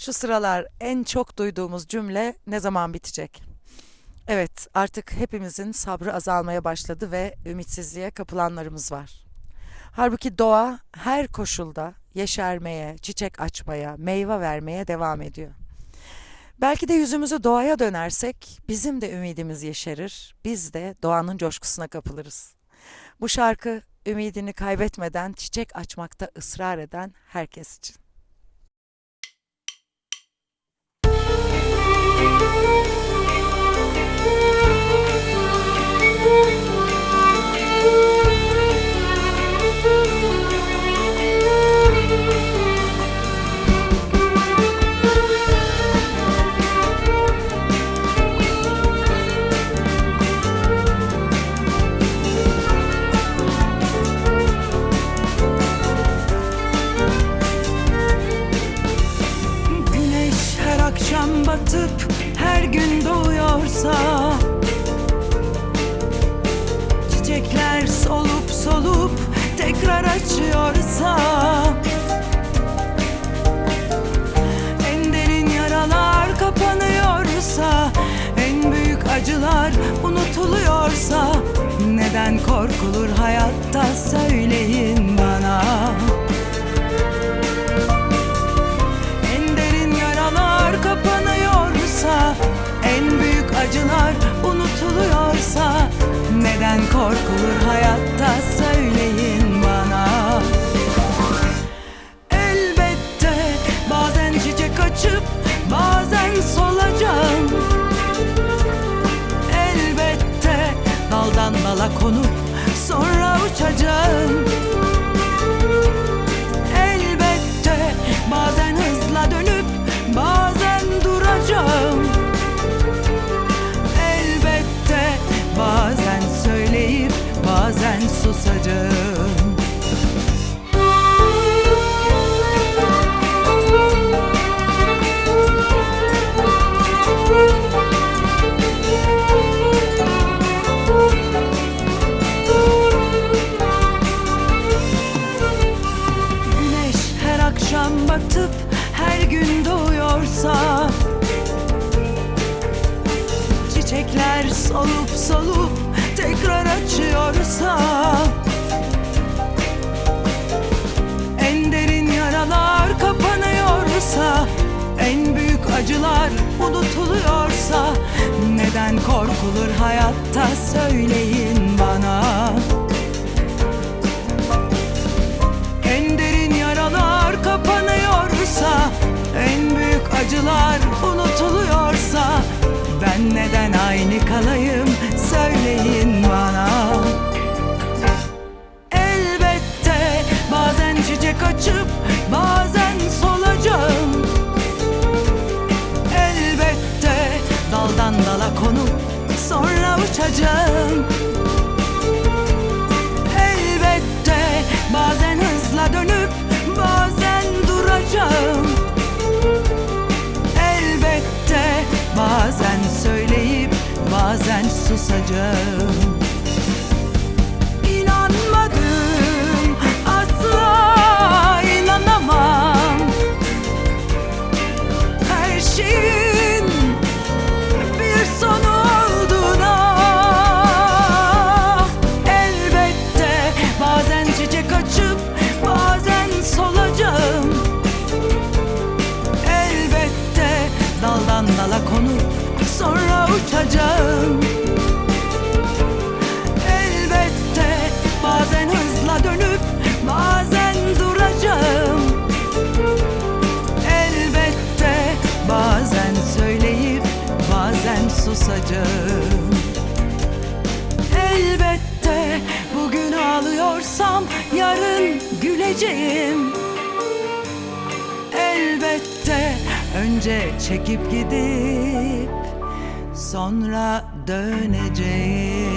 Şu sıralar en çok duyduğumuz cümle ne zaman bitecek? Evet, artık hepimizin sabrı azalmaya başladı ve ümitsizliğe kapılanlarımız var. Halbuki doğa her koşulda yeşermeye, çiçek açmaya, meyve vermeye devam ediyor. Belki de yüzümüzü doğaya dönersek bizim de ümidimiz yeşerir, biz de doğanın coşkusuna kapılırız. Bu şarkı ümidini kaybetmeden çiçek açmakta ısrar eden herkes için. Yeah. Batıp her gün doğuyorsa Çiçekler solup solup tekrar açıyorsa En derin yaralar kapanıyorsa En büyük acılar unutuluyorsa Neden korkulur hayatta söyleyin bana korkulur hayatta söyleyin bana. Elbette bazen çiçek açıp bazen solacağım. Elbette daldan dala konup sonra uçacağım Solup solup tekrar açıyorsa En derin yaralar kapanıyorsa En büyük acılar unutuluyorsa Neden korkulur hayatta söyleyin bana. En derin yaralar kapanıyorsa En büyük acılar kalayım susacağım uçacağım Elbette bazen hızla dönüp bazen duracağım. Elbette bazen söyleyip bazen susacağım. Elbette bugün ağlıyorsam yarın güleceğim. Elbette önce çekip gidip sonra döneceğim